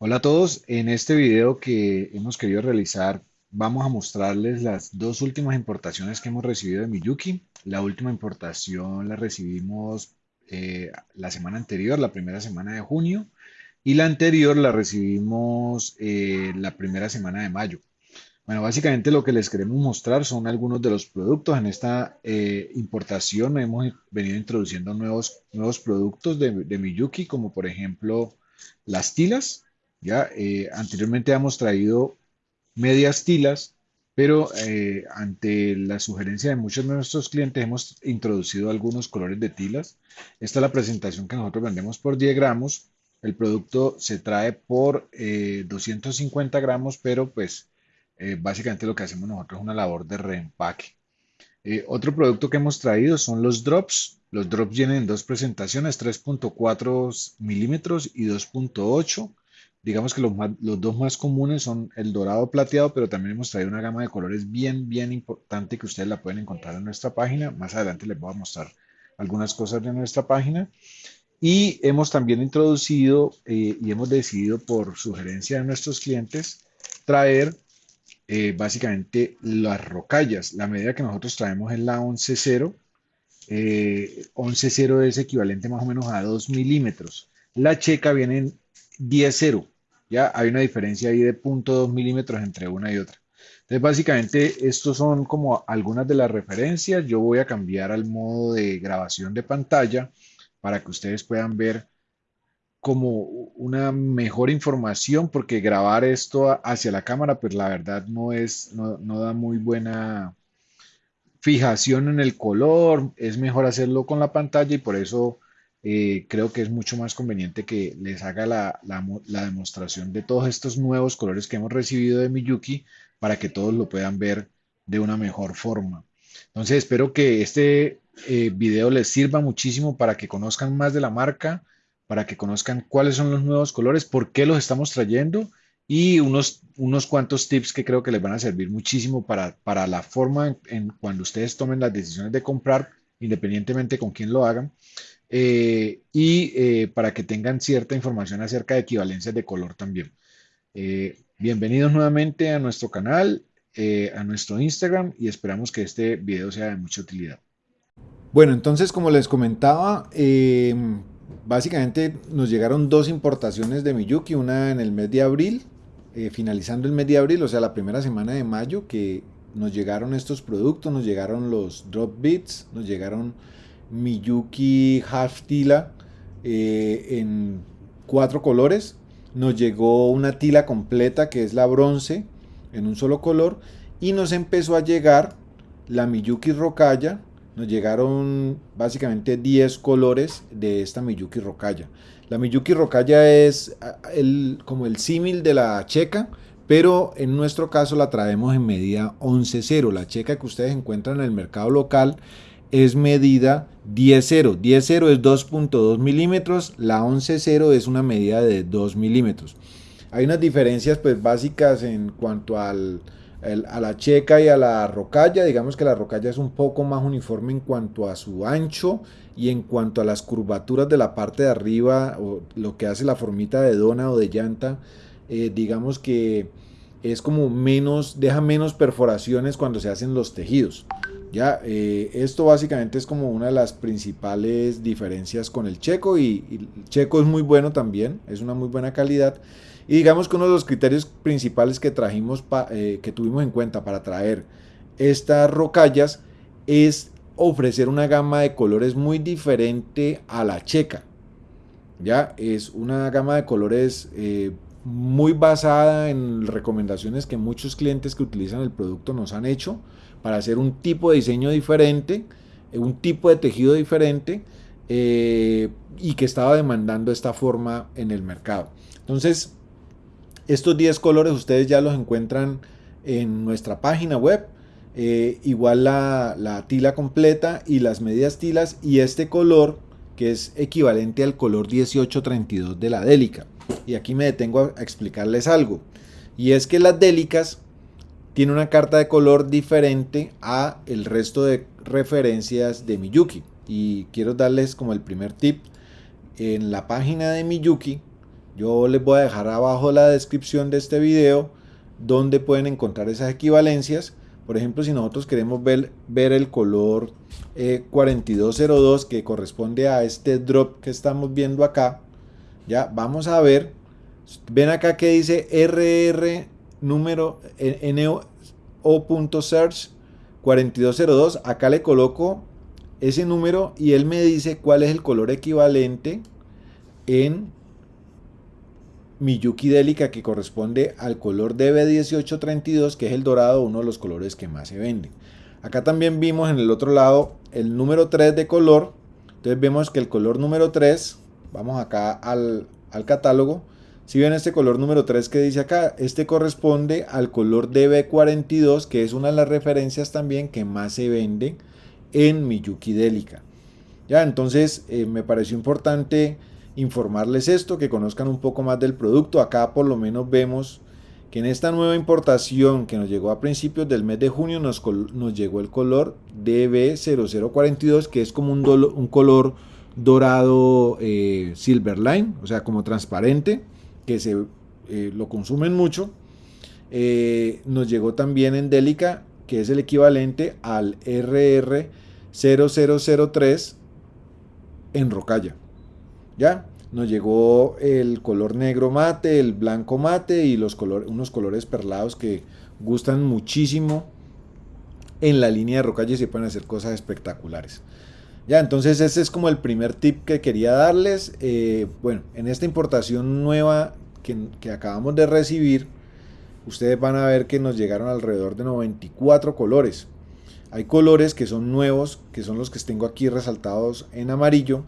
Hola a todos, en este video que hemos querido realizar vamos a mostrarles las dos últimas importaciones que hemos recibido de Miyuki. La última importación la recibimos eh, la semana anterior, la primera semana de junio, y la anterior la recibimos eh, la primera semana de mayo. Bueno, básicamente lo que les queremos mostrar son algunos de los productos. En esta eh, importación hemos venido introduciendo nuevos, nuevos productos de, de Miyuki, como por ejemplo las tilas ya eh, anteriormente hemos traído medias tilas, pero eh, ante la sugerencia de muchos de nuestros clientes hemos introducido algunos colores de tilas. Esta es la presentación que nosotros vendemos por 10 gramos. El producto se trae por 250 eh, gramos, pero pues básicamente lo que hacemos nosotros es una labor de reempaque. otro producto que hemos traído son los drops. Los drops vienen en dos presentaciones, 3.4 milímetros y 2.8 Digamos que los, dos más comunes son el dorado plateado, pero también hemos traído una gama de colores bien, bien importante que ustedes la pueden encontrar en nuestra página. Más adelante les voy a mostrar algunas cosas de nuestra página. Y hemos también introducido eh, y hemos decidido por sugerencia de nuestros clientes traer eh, básicamente las rocallas. La medida que nosotros traemos es la 11.0. Eh, 11.0 es equivalente más o menos a 2 milímetros. La checa viene en 10.0. Ya hay una diferencia ahí de 0.2 milímetros entre una y otra. Entonces, básicamente, estos son como algunas de las referencias. Yo voy a cambiar al modo de grabación de pantalla para que ustedes puedan ver como una mejor información, porque grabar esto hacia la cámara, pues la verdad no es, no, no da muy buena fijación en el color. Es mejor hacerlo con la pantalla y por eso eh, creo que es mucho más conveniente que les haga la, demostración de todos estos nuevos colores que hemos recibido de Miyuki para que todos lo puedan ver de una mejor forma. Entonces espero que este eh, video les sirva muchísimo para que conozcan más de la marca, para que conozcan cuáles son los nuevos colores, por qué los estamos trayendo y unos, unos cuantos tips que creo que les van a servir muchísimo para, para la forma en cuando ustedes tomen las decisiones de comprar, independientemente con quién lo hagan. Eh, y eh, para que tengan cierta información acerca de equivalencias de color también. Eh, bienvenidos nuevamente a nuestro canal, a nuestro Instagram y esperamos que este video sea de mucha utilidad. Bueno, entonces como les comentaba, básicamente nos llegaron dos importaciones de Miyuki, una en el mes de abril, finalizando el mes de abril, o sea, la primera semana de mayo, que nos llegaron estos productos, nos llegaron los drop bits, nos llegaron Miyuki Half Tila eh, en cuatro colores. Nos llegó una tila completa que es la bronce en un solo color y nos empezó a llegar la Miyuki Rokaya. Nos llegaron básicamente 10 colores de esta Miyuki Rokaya. La Miyuki Rokaya es el, como el símil de la checa, pero en nuestro caso la traemos en medida 11.0. La checa que ustedes encuentran en el mercado local es medida 10.0. 10.0 es 2.2 milímetros, la 11.0 es una medida de 2 milímetros. Hay unas diferencias pues básicas en cuanto al, a la checa y a la rocalla. Digamos que la rocalla es un poco más uniforme en cuanto a su ancho y en cuanto a las curvaturas de la parte de arriba o lo que hace la formita de dona o de llanta. Eh, digamos que es como menos, deja menos perforaciones cuando se hacen los tejidos. Ya, eh, esto básicamente es como una de las principales diferencias con el checo y, el checo es muy bueno también, es una muy buena calidad. Y digamos que uno de los criterios principales que trajimos, eh, que tuvimos en cuenta para traer estas rocallas es ofrecer una gama de colores muy diferente a la checa. Ya, es una gama de colores eh, muy basada en recomendaciones que muchos clientes que utilizan el producto nos han hecho para hacer un tipo de diseño diferente, eh, un tipo de tejido diferente eh, y que estaba demandando esta forma en el mercado. Entonces, estos 10 colores ustedes ya los encuentran en nuestra página web. Eh, igual la, la tila completa y las medias tilas y este color que es equivalente al color 1832 de la délica. Y aquí me detengo a explicarles algo. Y es que las délicas tiene una carta de color diferente a el resto de referencias de Miyuki. Y quiero darles como el primer tip. En la página de Miyuki Yo les voy a dejar abajo la descripción de este video donde pueden encontrar esas equivalencias. Por ejemplo, si nosotros queremos ver, ver el color 4202 eh, que corresponde a este drop que estamos viendo acá, ya vamos a ver, ven acá que dice RR número no.search 4202, acá le coloco ese número y él me dice cuál es el color equivalente en Miyuki Delica que corresponde al color DB1832 que es el dorado, uno de los colores que más se venden. Acá también vimos en el otro lado el número 3 de color. Entonces vemos que el color número 3, vamos acá al, al catálogo. Si ven este color número 3 que dice acá, este corresponde al color DB42 que es una de las referencias también que más se vende en Miyuki Delica. Ya, entonces eh, me pareció importante informarles esto, que conozcan un poco más del producto. Acá por lo menos vemos que en esta nueva importación que nos llegó a principios del mes de junio nos, nos llegó el color DB0042, que es como un, color dorado eh, Silverline, o sea, como transparente, que se eh, lo consumen mucho. nos llegó también en Delica que es el equivalente al RR0003 en rocalla. ¿Ya? Nos llegó el color negro mate, el blanco mate y los unos colores perlados que gustan muchísimo en la línea de rocalla y se pueden hacer cosas espectaculares. Ya, entonces ese es como el primer tip que quería darles. Eh, bueno, en esta importación nueva que, que acabamos de recibir, ustedes van a ver que nos llegaron alrededor de 94 colores. Hay colores que son nuevos, que son los que tengo aquí resaltados en amarillo.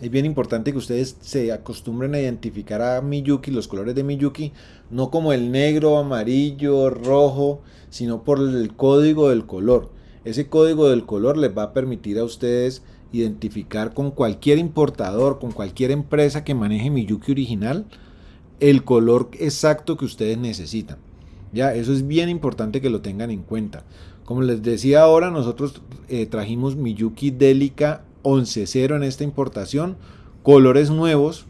Es bien importante que ustedes se acostumbren a identificar a Miyuki, los colores de Miyuki, no como el negro, amarillo, rojo, sino por el código del color. Ese código del color les va a permitir a ustedes identificar con cualquier importador, con cualquier empresa que maneje Miyuki original, el color exacto que ustedes necesitan. Ya, eso es bien importante que lo tengan en cuenta. Como les decía ahora, nosotros eh, trajimos Miyuki Delica 11.0 en esta importación, colores nuevos,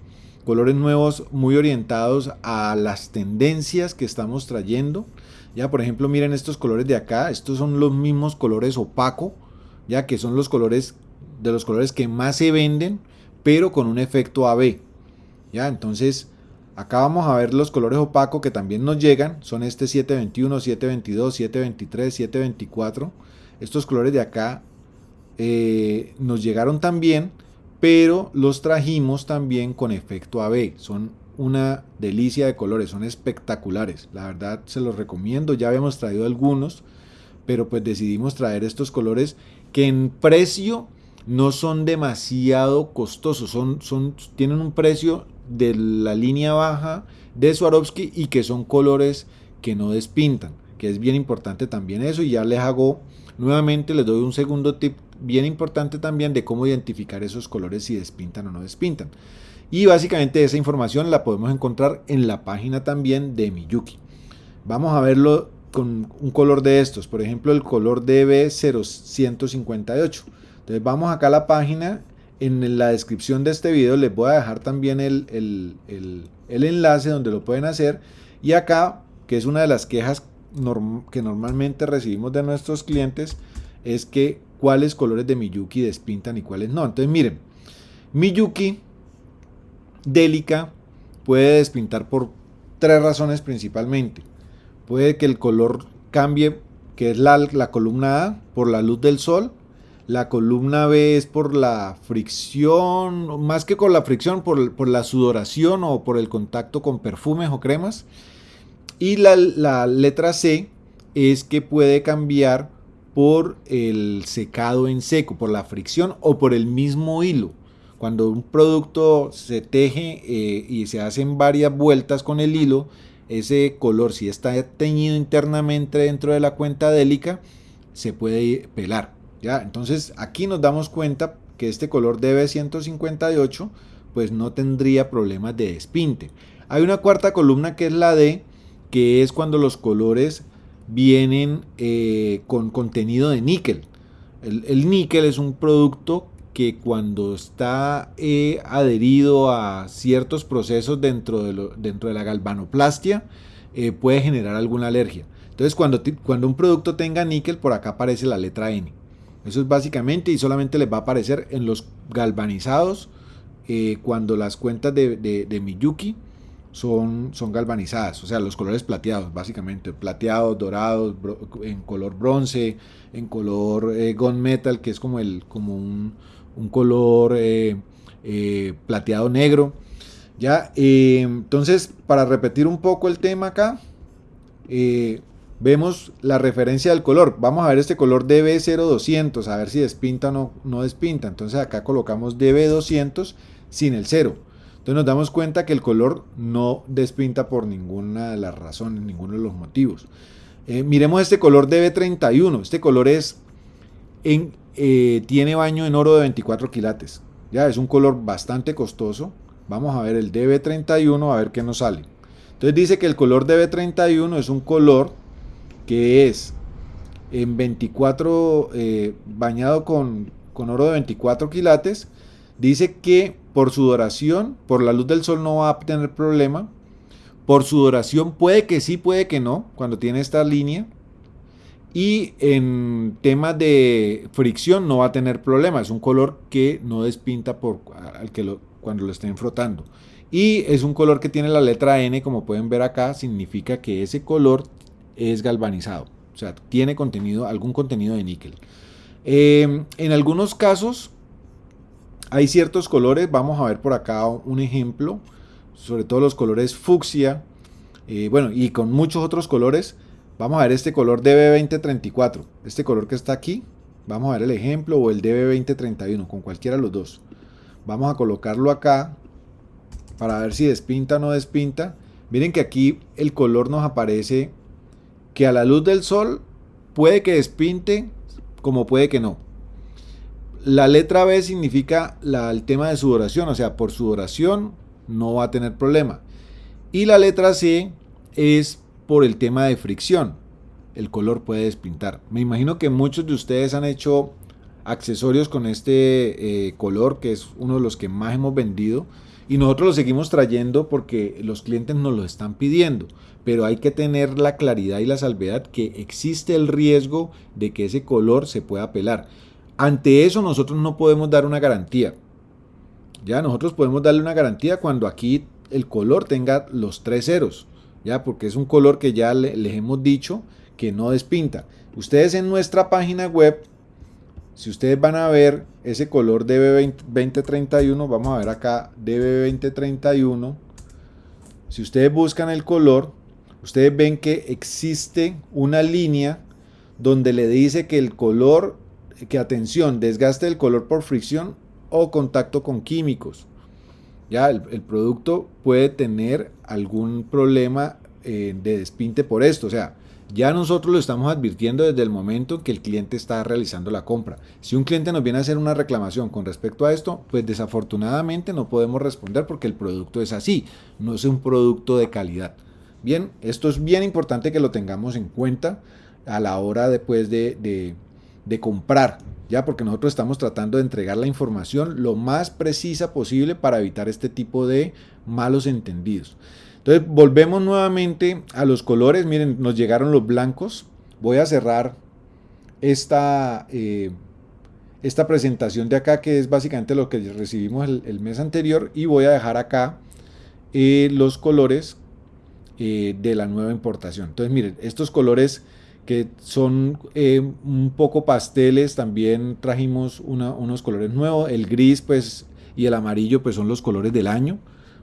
colores nuevos muy orientados a las tendencias que estamos trayendo. Ya, por ejemplo, miren estos colores de acá, estos son los mismos colores opaco, ya que son los colores de los colores que más se venden, pero con un efecto AB. Ya, entonces Acá vamos a ver los colores opacos que también nos llegan. Son este 721, 722, 723, 724. Estos colores de acá eh, nos llegaron también, pero los trajimos también con efecto AB. Son una delicia de colores, son espectaculares. La verdad se los recomiendo. Ya habíamos traído algunos, pero pues decidimos traer estos colores que en precio no son demasiado costosos. Son, son, tienen un precio de la línea baja de Swarovski y que son colores que no despintan, que es bien importante también eso y ya les hago nuevamente les doy un segundo tip bien importante también de cómo identificar esos colores si despintan o no despintan. Y básicamente esa información la podemos encontrar en la página también de Miyuki. Vamos a verlo con un color de estos, por ejemplo el color DB0158. Entonces vamos acá a la página en la descripción de este video les voy a dejar también el, enlace donde lo pueden hacer. Y acá, que es una de las quejas que normalmente recibimos de nuestros clientes, es que cuáles colores de Miyuki despintan y cuáles no. Entonces miren, Miyuki Delica puede despintar por tres razones principalmente. Puede que el color cambie, que es la, la columna A, por la luz del sol la columna B es por la fricción, más que con la fricción, por, la sudoración o por el contacto con perfumes o cremas. Y la, la letra C es que puede cambiar por el secado en seco, por la fricción o por el mismo hilo. Cuando un producto se teje eh, y se hacen varias vueltas con el hilo, ese color, si está teñido internamente dentro de la cuenta délica, se puede pelar. ¿ya? Entonces aquí nos damos cuenta que este color DB158 pues no tendría problemas de despinte. Hay una cuarta columna que es la D, que es cuando los colores vienen eh, con contenido de níquel. El, níquel es un producto que cuando está eh, adherido a ciertos procesos dentro de, dentro de la galvanoplastia, eh, puede generar alguna alergia. Entonces, cuando, cuando un producto tenga níquel, por acá aparece la letra N. Eso es básicamente y solamente les va a aparecer en los galvanizados cuando las cuentas de, de, Miyuki son, son galvanizadas, o sea, los colores plateados, básicamente, plateados, dorados, en color bronce, en color eh, metal, que es como, el, como un, un color eh, eh, plateado negro. Ya, entonces, para repetir un poco el tema acá, vemos la referencia del color. Vamos a ver este color DB0200, a ver si despinta o no, no despinta. Entonces acá colocamos DB200 sin el cero. Entonces nos damos cuenta que el color no despinta por ninguna de las razones, ninguno de los motivos. Eh, miremos este color DB31. Este color es en, eh, tiene baño en oro de 24 quilates. Ya es un color bastante costoso. Vamos a ver el DB31 a ver qué nos sale. Entonces dice que el color DB31 es un color que es en 24 eh, bañado con, con oro de 24 quilates. Dice que por sudoración, por la luz del sol no va a tener problema. Por sudoración puede que sí, puede que no, cuando tiene esta línea. Y en temas de fricción no va a tener problema. Es un color que no despinta por, al que cuando lo estén frotando. Y es un color que tiene la letra N, como pueden ver acá, significa que ese color es galvanizado. O sea, tiene contenido, algún contenido de níquel. Eh, en algunos casos hay ciertos colores, vamos a ver por acá un ejemplo, sobre todo los colores fucsia, eh, bueno, y con muchos otros colores. Vamos a ver este color DB2034, este color que está aquí, vamos a ver el ejemplo, o el DB2031, con cualquiera de los dos. Vamos a colocarlo acá para ver si despinta o no despinta. Miren que aquí el color nos aparece que a la luz del sol puede que despinte como puede que no. La letra B significa el tema de sudoración, o sea, por sudoración no va a tener problema. Y la letra C es por el tema de fricción. El color puede despintar. Me imagino que muchos de ustedes han hecho accesorios con este eh, color, que es uno de los que más hemos vendido. Y nosotros lo seguimos trayendo porque los clientes nos lo están pidiendo. Pero hay que tener la claridad y la salvedad que existe el riesgo de que ese color se pueda pelar. Ante eso nosotros no podemos dar una garantía. Ya nosotros podemos darle una garantía cuando aquí el color tenga los tres ceros. Ya porque es un color que ya les hemos dicho que no despinta. Ustedes en nuestra página web, si ustedes van a ver ese color DB2031, vamos a ver acá DB2031. Si ustedes buscan el color, ustedes ven que existe una línea donde le dice que el color que atención, desgaste del color por fricción o contacto con químicos. Ya el, producto puede tener algún problema eh, de despinte por esto. O sea, ya nosotros lo estamos advirtiendo desde el momento que el cliente está realizando la compra. Si un cliente nos viene a hacer una reclamación con respecto a esto, pues desafortunadamente no podemos responder porque el producto es así, no es un producto de calidad. Bien, esto es bien importante que lo tengamos en cuenta a la hora después de de comprar, ya porque nosotros estamos tratando de entregar la información lo más precisa posible para evitar este tipo de malos entendidos. Entonces volvemos nuevamente a los colores, miren, nos llegaron los blancos, voy a cerrar esta, eh, esta presentación de acá que es básicamente lo que recibimos el, mes anterior y voy a dejar acá eh, los colores eh, de la nueva importación. Entonces miren, estos colores que son eh, un poco pasteles, también trajimos unos colores nuevos, el gris pues y el amarillo pues son los colores del año,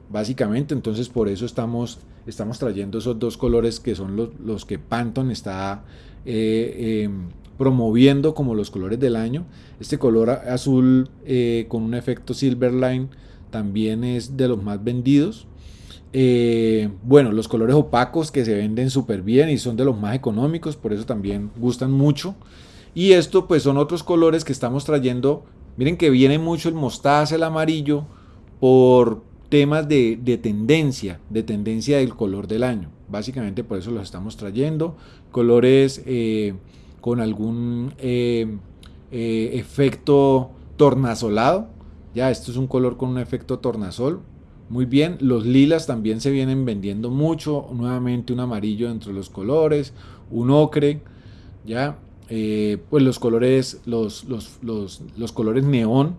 básicamente, entonces por eso estamos, estamos trayendo esos dos colores que son los, los que Pantone está eh, em, promoviendo como los colores del año. Este color azul eh, con un efecto Silverline también es de los más vendidos. Eh, bueno, los colores opacos que se venden súper bien y son de los más económicos, por eso también gustan mucho. Y esto pues son otros colores que estamos trayendo. Miren que viene mucho el mostaza, el amarillo, por temas de, tendencia, de tendencia del color del año. Básicamente por eso los estamos trayendo. Colores eh, con algún eh, efecto tornasolado. Ya, esto es un color con un efecto tornasol. Muy bien, los lilas también se vienen vendiendo mucho. Nuevamente un amarillo entre los colores, un ocre. Ya, eh, pues los colores, los, los, los, los colores neón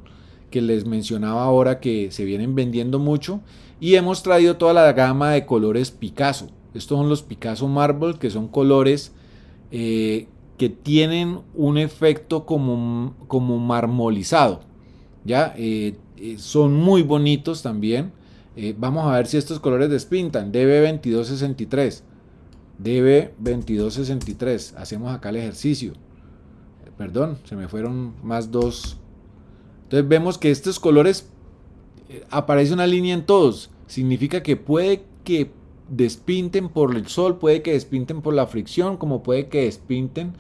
que les mencionaba ahora que se vienen vendiendo mucho. Y hemos traído toda la gama de colores Picasso. Estos son los Picasso Marble, que son colores eh, que tienen un efecto como, como marmolizado. ¿ya? Eh, son muy bonitos también. Vamos a ver si estos colores despintan. DB2263. DB2263. Hacemos acá el ejercicio. Perdón, se me fueron más dos. Entonces vemos que estos colores aparece una línea en todos. Significa que puede que despinten por el sol, puede que despinten por la fricción, como puede que despinten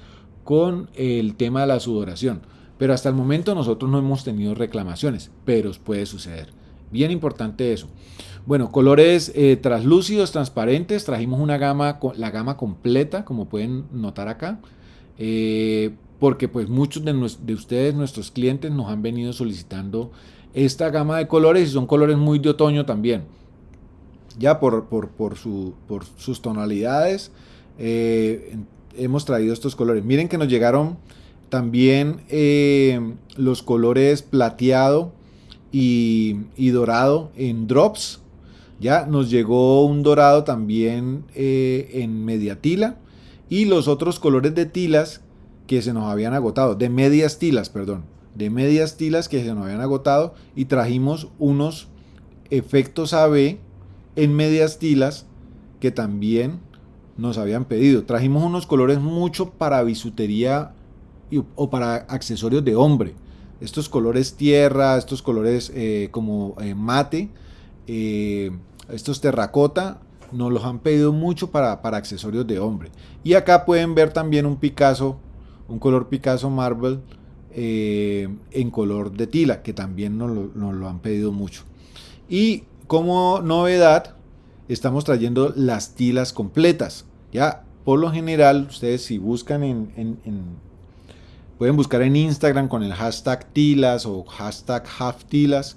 con el tema de la sudoración. Pero hasta el momento nosotros no hemos tenido reclamaciones, pero puede suceder. Bien importante eso. Bueno, colores eh, translúcidos, transparentes. Trajimos una gama, la gama completa, como pueden notar acá. Eh, porque pues muchos de, de, ustedes, nuestros clientes, nos han venido solicitando esta gama de colores y son colores muy de otoño también. Ya por, por, su, por sus tonalidades eh, hemos traído estos colores. Miren que nos llegaron también eh, los colores plateado y, dorado en drops. Ya nos llegó un dorado también eh, en media tila y los otros colores de tilas que se nos habían agotado, de medias tilas, perdón de medias tilas que se nos habían agotado y trajimos unos efectos AB en medias tilas que también nos habían pedido. Trajimos unos colores mucho para bisutería o para accesorios de hombre. Estos colores tierra, estos colores eh, como eh, mate, eh, estos terracota, nos los han pedido mucho para, para accesorios de hombre. Y acá pueden ver también un Picasso, un color Picasso Marble en color de tila, que también nos lo, han pedido mucho. Y como novedad, estamos trayendo las tilas completas. Ya, por lo general, ustedes si buscan en, pueden buscar en Instagram con el hashtag tilas o hashtag halftilas,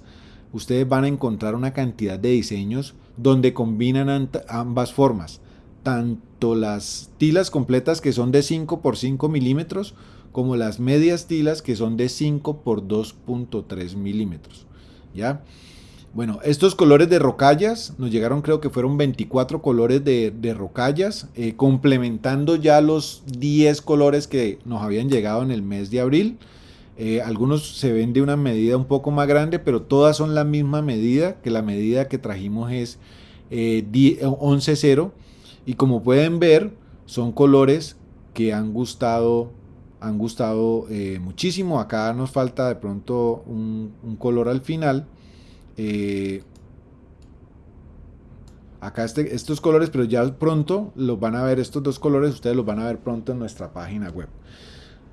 ustedes van a encontrar una cantidad de diseños donde combinan ambas formas, tanto las tilas completas que son de 5 por 5 milímetros, como las medias tilas que son de 5 por 2.3 milímetros. ¿Ya? Bueno, estos colores de rocallas nos llegaron, creo que fueron 24 colores de, rocallas, eh, complementando ya los 10 colores que nos habían llegado en el mes de abril. Eh, algunos se ven de una medida un poco más grande, pero todas son la misma medida, que la medida que trajimos es eh, 11.0. Y como pueden ver, son colores que han gustado han gustado eh, muchísimo. Acá nos falta de pronto un, color al final. Eh, acá este, estos colores, pero ya pronto los van a ver, estos dos colores, ustedes los van a ver pronto en nuestra página web.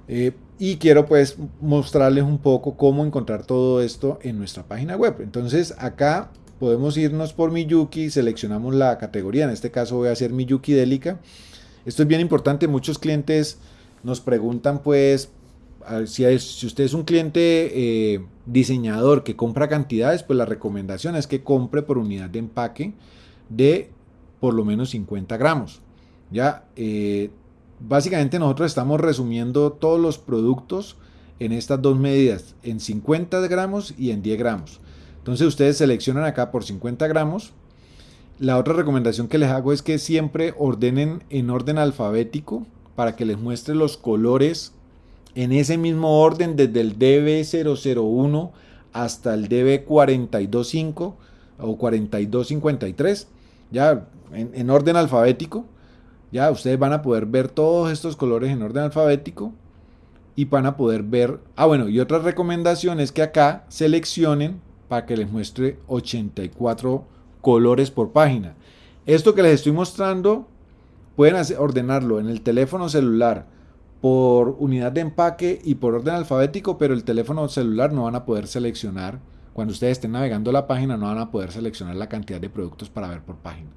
Eh, y quiero pues mostrarles un poco cómo encontrar todo esto en nuestra página web. Entonces acá podemos irnos por Miyuki, seleccionamos la categoría, en este caso voy a hacer Miyuki Delica. Esto es bien importante, muchos clientes nos preguntan pues si, si usted es un cliente eh, diseñador que compra cantidades, pues la recomendación es que compre por unidad de empaque de por lo menos 50 gramos. Ya, eh, básicamente nosotros estamos resumiendo todos los productos en estas dos medidas, en 50 gramos y en 10 gramos. Entonces ustedes seleccionan acá por 50 gramos. La otra recomendación que les hago es que siempre ordenen en orden alfabético para que les muestre los colores en ese mismo orden desde el DB001 hasta el DB425 o 4253, ya en, orden alfabético. Ya ustedes van a poder ver todos estos colores en orden alfabético y van a poder ver, ah bueno, y otra recomendación es que acá seleccionen para que les muestre 84 colores por página. Esto que les estoy mostrando Pueden ordenarlo en el teléfono celular por unidad de empaque y por orden alfabético, pero el teléfono celular no van a poder seleccionar. Cuando ustedes estén navegando la página no van a poder seleccionar la cantidad de productos para ver por página.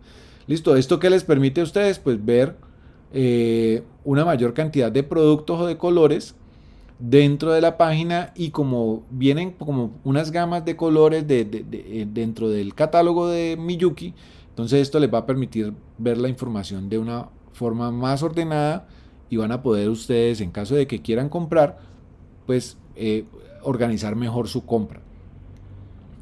Listo, ¿esto qué les permite a ustedes? Pues ver eh, una mayor cantidad de productos o de colores dentro de la página y como vienen como unas gamas de colores eh, dentro del catálogo de Miyuki, entonces esto les va a permitir ver la información de una forma más ordenada y van a poder ustedes, en caso de que quieran comprar, pues eh, organizar mejor su compra.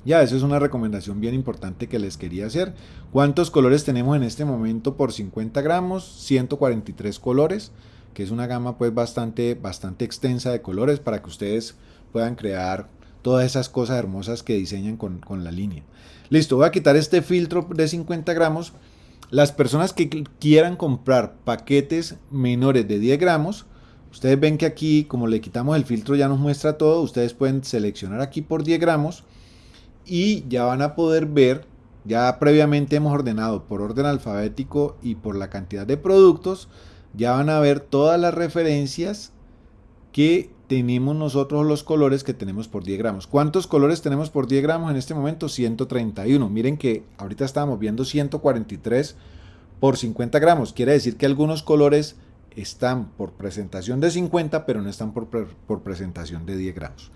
Ya, eso es una recomendación bien importante que les quería hacer. ¿Cuántos colores tenemos en este momento por 50 gramos? 143 colores que es una gama pues bastante, bastante extensa de colores para que ustedes puedan crear todas esas cosas hermosas que diseñan con, la línea. Listo, voy a quitar este filtro de 50 gramos. Las personas que quieran comprar paquetes menores de 10 gramos, ustedes ven que aquí como le quitamos el filtro ya nos muestra todo, ustedes pueden seleccionar aquí por 10 gramos y ya van a poder ver, ya previamente hemos ordenado por orden alfabético y por la cantidad de productos, ya van a ver todas las referencias que tenemos nosotros los colores que tenemos por 10 gramos. ¿Cuántos colores tenemos por 10 gramos en este momento? 131. Miren que ahorita estábamos viendo 143 por 50 gramos. Quiere decir que algunos colores están por presentación de 50, pero no están por, por presentación de 10 gramos.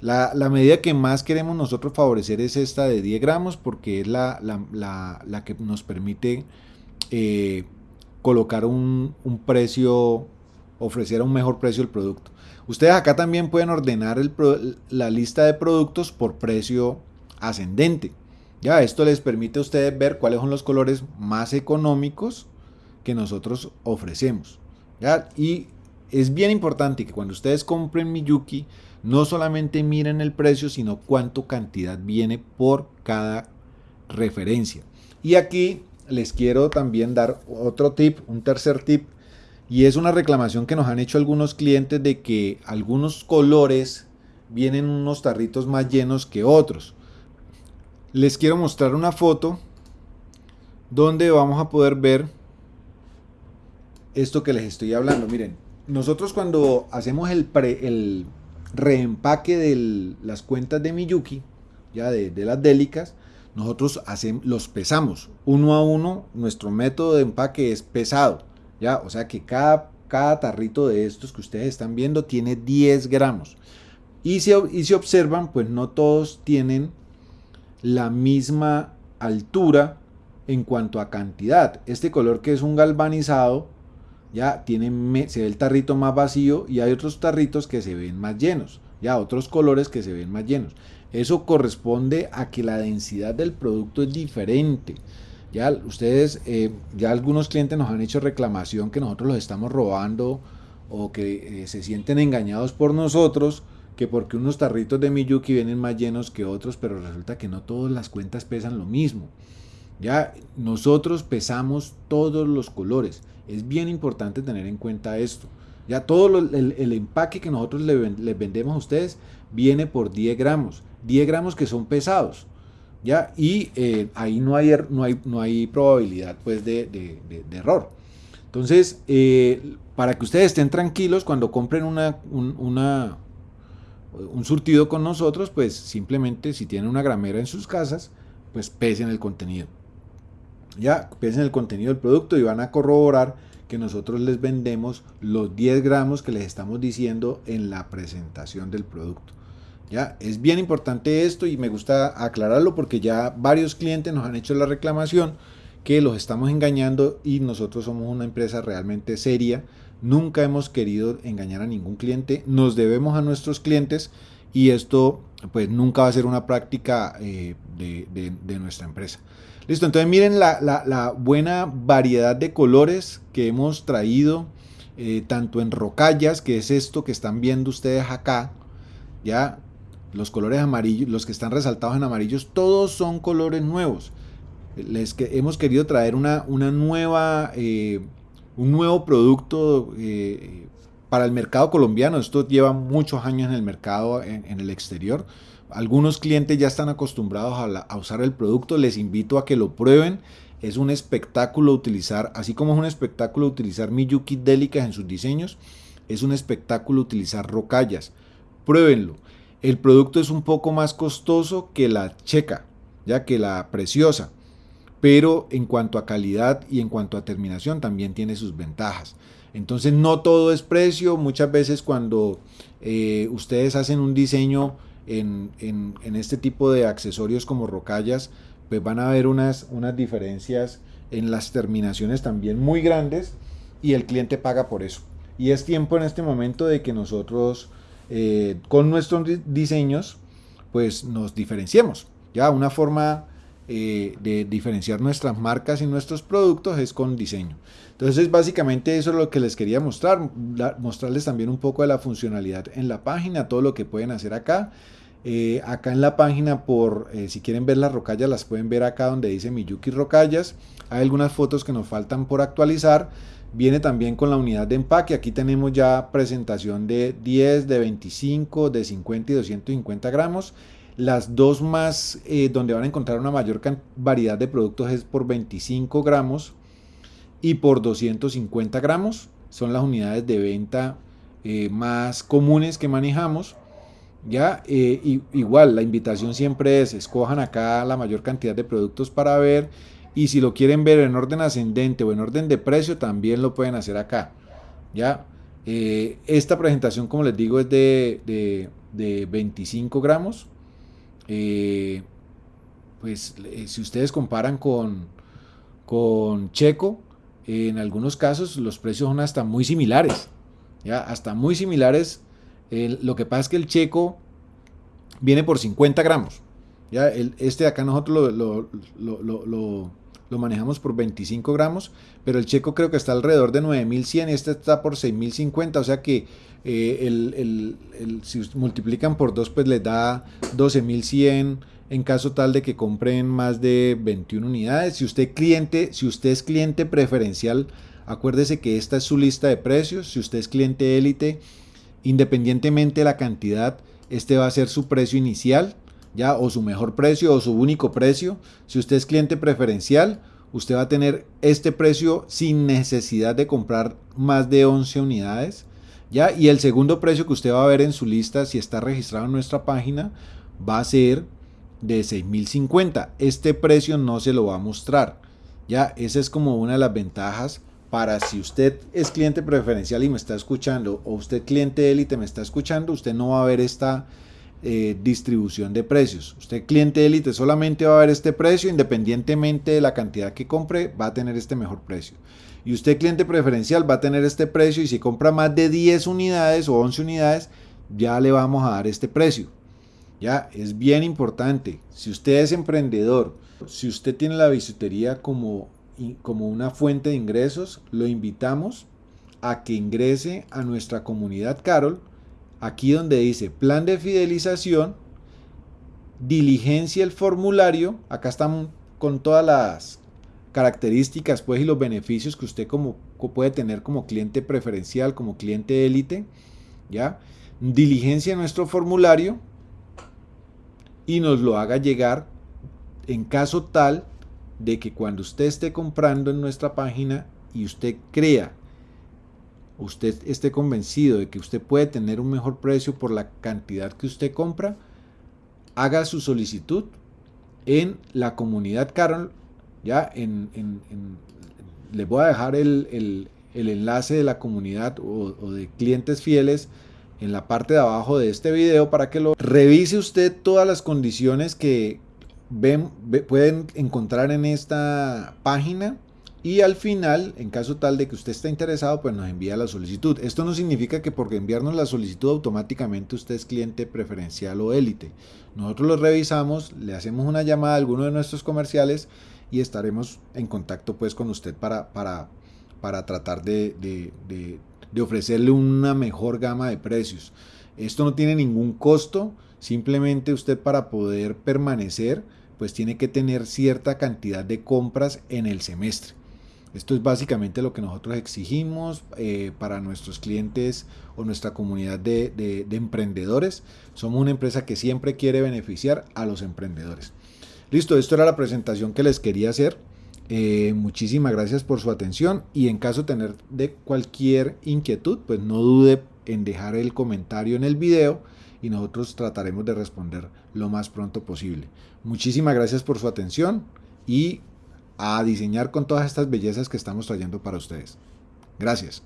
La, medida que más queremos nosotros favorecer es esta de 10 gramos porque es la, la que nos permite eh, colocar un, precio, ofrecer un mejor precio el producto. Ustedes acá también pueden ordenar la lista de productos por precio ascendente. Ya, esto les permite a ustedes ver cuáles son los colores más económicos que nosotros ofrecemos. ¿ya? Y es bien importante que cuando ustedes compren Miyuki, no solamente miren el precio, sino cuánto cantidad viene por cada referencia. Y aquí les quiero también dar otro tip, un tercer tip, y es una reclamación que nos han hecho algunos clientes de que algunos colores vienen unos tarritos más llenos que otros. Les quiero mostrar una foto donde vamos a poder ver esto que les estoy hablando. Miren, nosotros cuando hacemos el, reempaque de las cuentas de Miyuki, ya de, las délicas, nosotros los pesamos uno a uno. Nuestro método de empaque es pesado, ¿ya? O sea que cada, cada tarrito de estos que ustedes están viendo tiene 10 gramos. Y si, y si observan, pues no todos tienen la misma altura en cuanto a cantidad. Este color que es un galvanizado, ya tiene, se ve el tarrito más vacío y hay otros tarritos que se ven más llenos, ya otros colores que se ven más llenos. Eso corresponde a que la densidad del producto es diferente. Ya ustedes, eh, ya algunos clientes nos han hecho reclamación que nosotros los estamos robando o que eh, se sienten engañados por nosotros, que porque unos tarritos de Miyuki vienen más llenos que otros, pero resulta que no todas las cuentas pesan lo mismo. Ya nosotros pesamos todos los colores. Es bien importante tener en cuenta esto. Ya todo el, empaque que nosotros les vendemos a ustedes viene por 10 gramos. 10 gramos que son pesados. ¿Ya? Y eh, ahí no hay, er, no, hay, no hay probabilidad pues, de, error. Entonces, eh, para que ustedes estén tranquilos cuando compren una, un, un surtido con nosotros, pues simplemente si tienen una gramera en sus casas, pues pesen el contenido. Ya, pesen el contenido del producto y van a corroborar que nosotros les vendemos los 10 gramos que les estamos diciendo en la presentación del producto. Ya, es bien importante esto y me gusta aclararlo porque ya varios clientes nos han hecho la reclamación que los estamos engañando y nosotros somos una empresa realmente seria. Nunca hemos querido engañar a ningún cliente, nos debemos a nuestros clientes y esto pues nunca va a ser una práctica eh, de, nuestra empresa. Listo, entonces miren la, buena variedad de colores que hemos traído, eh, tanto en rocallas, que es esto que están viendo ustedes acá, ya los colores amarillos, los que están resaltados en amarillos, todos son colores nuevos. Les que hemos querido traer una, nueva, eh, un nuevo producto eh, para el mercado colombiano. Esto lleva muchos años en el mercado en, el exterior. Algunos clientes ya están acostumbrados a, usar el producto. Les invito a que lo prueben. Es un espectáculo utilizar, así como es un espectáculo utilizar Miyuki Delicas en sus diseños, es un espectáculo utilizar rocallas. Pruébenlo. El producto es un poco más costoso que la checa, ya que la preciosa. pero en cuanto a calidad y en cuanto a terminación también tiene sus ventajas. Entonces no todo es precio, muchas veces cuando eh, ustedes hacen un diseño en, este tipo de accesorios como rocallas, pues van a ver unas, unas diferencias en las terminaciones también muy grandes y el cliente paga por eso. Y es tiempo en este momento de que nosotros eh, con nuestros diseños pues nos diferenciemos. Ya una forma eh, de diferenciar nuestras marcas y nuestros productos es con diseño. Entonces básicamente eso es lo que les quería mostrar, mostrarles también un poco de la funcionalidad en la página, todo lo que pueden hacer acá. Eh, acá en la página, por si quieren ver las rocallas, las pueden ver acá donde dice Miyuki Rocallas. Hay algunas fotos que nos faltan por actualizar. Viene también con la unidad de empaque. Aquí tenemos ya presentación de 10, de 25, de 50 y 250 gramos. Las dos más eh, donde van a encontrar una mayor variedad de productos es por 25 gramos y por 250 gramos. Son las unidades de venta eh, más comunes que manejamos. Ya, eh, igual la invitación siempre es, escojan acá la mayor cantidad de productos para ver y si lo quieren ver en orden ascendente o en orden de precio también lo pueden hacer acá. Ya, esta presentación como les digo es de, de, de 25 gramos eh, pues eh, si ustedes comparan con, con Checo, en algunos casos los precios son hasta muy similares, ¿ya? hasta muy similares. lo que pasa es que el Checo viene por 50 gramos. ¿ya? este de acá nosotros lo, manejamos por 25 gramos, pero el Checo creo que está alrededor de 9100 y este está por 6050, o sea que eh, el, si multiplican por 2 pues les da 12.100 en caso tal de que compren más de 21 unidades. Si usted, cliente, si usted es cliente preferencial, acuérdese que esta es su lista de precios. Si usted es cliente élite, independientemente de la cantidad, este va a ser su precio inicial, ya o su mejor precio o su único precio. Si usted es cliente preferencial, usted va a tener este precio sin necesidad de comprar más de 11 unidades. ¿ya? Y el segundo precio que usted va a ver en su lista, si está registrado en nuestra página, va a ser de 6.050. Este precio no se lo va a mostrar. Ya, esa es como una de las ventajas para si usted es cliente preferencial y me está escuchando, o usted cliente élite me está escuchando, usted no va a ver esta eh, distribución de precios. Usted cliente élite solamente va a ver este precio, independientemente de la cantidad que compre, va a tener este mejor precio y usted cliente preferencial va a tener este precio y si compra más de 10 unidades o 11 unidades, ya le vamos a dar este precio. Ya, es bien importante. Si usted es emprendedor, si usted tiene la bisutería como, como una fuente de ingresos, lo invitamos a que ingrese a nuestra comunidad Carol, aquí donde dice plan de fidelización, diligencia el formulario, acá están con todas las características pues y los beneficios que usted como, puede tener como cliente preferencial, como cliente élite, ¿ya? Diligencia nuestro formulario y nos lo haga llegar en caso tal de que cuando usted esté comprando en nuestra página y usted crea, usted esté convencido de que usted puede tener un mejor precio por la cantidad que usted compra, haga su solicitud en la comunidad Carol ya en, les voy a dejar el, enlace de la comunidad o, de clientes fieles en la parte de abajo de este video para que lo revise usted todas las condiciones que ven, pueden encontrar en esta página y al final, en caso tal de que usted esté interesado, pues nos envía la solicitud. Esto no significa que porque enviarnos la solicitud automáticamente usted es cliente preferencial o élite. Nosotros lo revisamos, le hacemos una llamada a alguno de nuestros comerciales y estaremos en contacto pues con usted para, para, para tratar de, de, ofrecerle una mejor gama de precios. Esto no tiene ningún costo, simplemente usted para poder permanecer pues tiene que tener cierta cantidad de compras en el semestre. Esto es básicamente lo que nosotros exigimos eh, para nuestros clientes o nuestra comunidad de, de, emprendedores. Somos una empresa que siempre quiere beneficiar a los emprendedores. Listo, esto era la presentación que les quería hacer. Eh, muchísimas gracias por su atención y en caso de tener de cualquier inquietud, pues no dude en dejar el comentario en el video y nosotros trataremos de responder lo más pronto posible. Muchísimas gracias por su atención y a diseñar con todas estas bellezas que estamos trayendo para ustedes. Gracias.